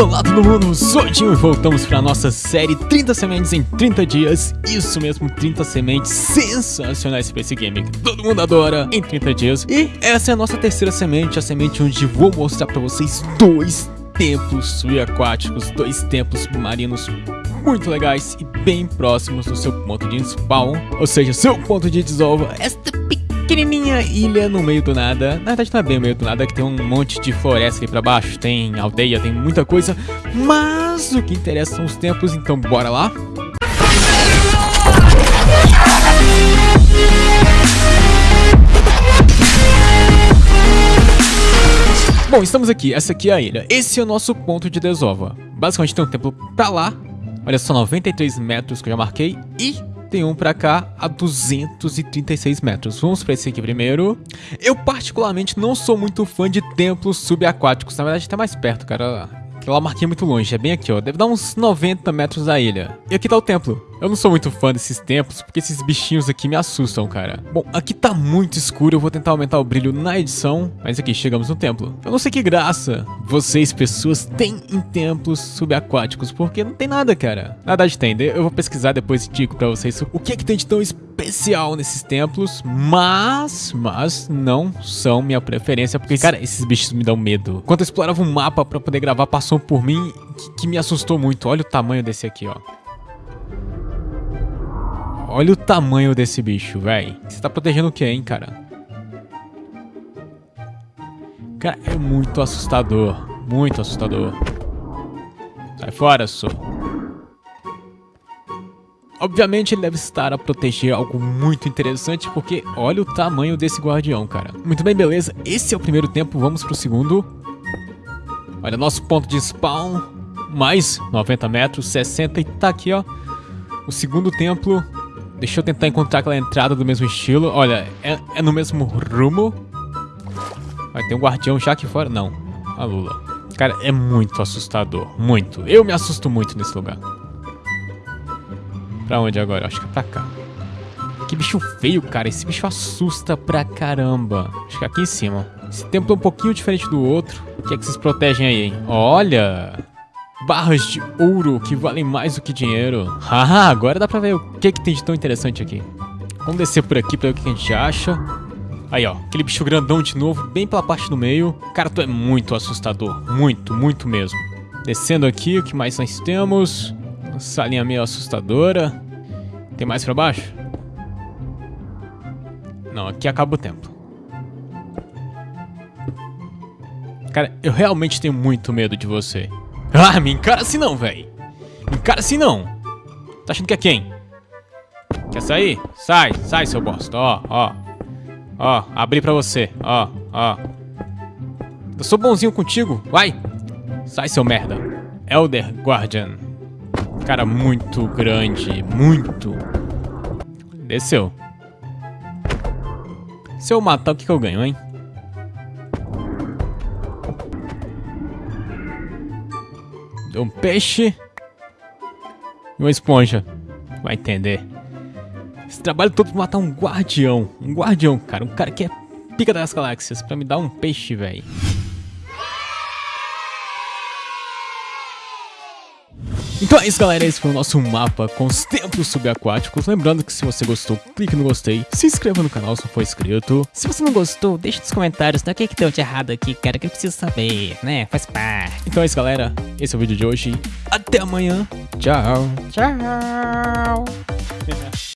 Olá todo mundo, sou o e voltamos para a nossa série 30 sementes em 30 dias. Isso mesmo, 30 sementes sensacionais para esse game que todo mundo adora em 30 dias. E essa é a nossa terceira semente, a semente onde vou mostrar para vocês dois templos subaquáticos Dois templos submarinos muito legais e bem próximos do seu ponto de spawn Ou seja, seu ponto de desova. Esta pequenininha ilha no meio do nada. Na verdade não é bem no meio do nada, que tem um monte de floresta ali pra baixo, tem aldeia, tem muita coisa. Mas o que interessa são os templos, então bora lá. Bom, estamos aqui, essa aqui é a ilha. Esse é o nosso ponto de desova. Basicamente tem um templo pra lá, olha só, 93 metros que eu já marquei, e tem um pra cá a 236 metros. Vamos pra esse aqui primeiro. Eu particularmente não sou muito fã de templos subaquáticos, na verdade tá mais perto, cara. Aquela marquinha é muito longe, é bem aqui, ó. Deve dar uns 90 metros da ilha. E aqui tá o templo. Eu não sou muito fã desses templos, porque esses bichinhos aqui me assustam, cara. Bom, aqui tá muito escuro, eu vou tentar aumentar o brilho na edição, mas aqui chegamos no templo. Eu não sei que graça vocês, pessoas, têm em templos subaquáticos, porque não tem nada, cara. Nada de tem, eu vou pesquisar depois e digo pra vocês o que é que tem de tão especial nesses templos, mas, mas não são minha preferência, porque, cara, esses bichos me dão medo. Quando eu explorava um mapa pra poder gravar, passou por mim que, que me assustou muito. Olha o tamanho desse aqui, ó. Olha o tamanho desse bicho, velho. Você tá protegendo o que, hein, cara? Cara, é muito assustador. Muito assustador. Sai fora, só. Obviamente ele deve estar a proteger algo muito interessante, porque olha o tamanho desse guardião, cara. Muito bem, beleza. Esse é o primeiro tempo, vamos pro segundo. Olha, nosso ponto de spawn, mais 90 metros, 60 e tá aqui, ó. O segundo templo, Deixa eu tentar encontrar aquela entrada do mesmo estilo. Olha, é, é no mesmo rumo. Vai ter um guardião já aqui fora. Não, a Lula. Cara, é muito assustador. Muito. Eu me assusto muito nesse lugar. Pra onde agora? Acho que é pra cá. Que bicho feio, cara. Esse bicho assusta pra caramba. Acho que é aqui em cima. Esse templo é um pouquinho diferente do outro. O que é que vocês protegem aí, hein? Olha! Barras de ouro que valem mais do que dinheiro. Ah, agora dá pra ver o que, que tem de tão interessante aqui. Vamos descer por aqui pra ver o que a gente acha. Aí, ó, aquele bicho grandão de novo, bem pela parte do meio. Cara, tu é muito assustador. Muito, muito mesmo. Descendo aqui, o que mais nós temos? Uma salinha meio assustadora. Tem mais pra baixo? Não, aqui acaba o templo. Cara, eu realmente tenho muito medo de você. Ah, me encara assim não, velho. Me encara assim não. Tá achando que é quem? Quer sair? Sai, sai, seu bosta. Ó, ó. Ó, abri pra você. Ó, ó. Eu sou bonzinho contigo. Vai. Sai, seu merda. Elder Guardian. Cara muito grande. Muito. Desceu. Se eu matar, o que, que eu ganho, hein? Um peixe e uma esponja. Vai entender. Esse trabalho todo pra matar um guardião. Um guardião, cara. Um cara que é pica das galáxias. Pra me dar um peixe, velho. Então é isso galera, esse foi o nosso mapa com os templos subaquáticos. Lembrando que se você gostou, clique no gostei, se inscreva no canal se não for inscrito. Se você não gostou, deixa nos comentários né, o que, que deu de errado aqui, cara, que eu preciso saber, né? Faz parte. Então é isso galera, esse é o vídeo de hoje. Até amanhã. Tchau. Tchau.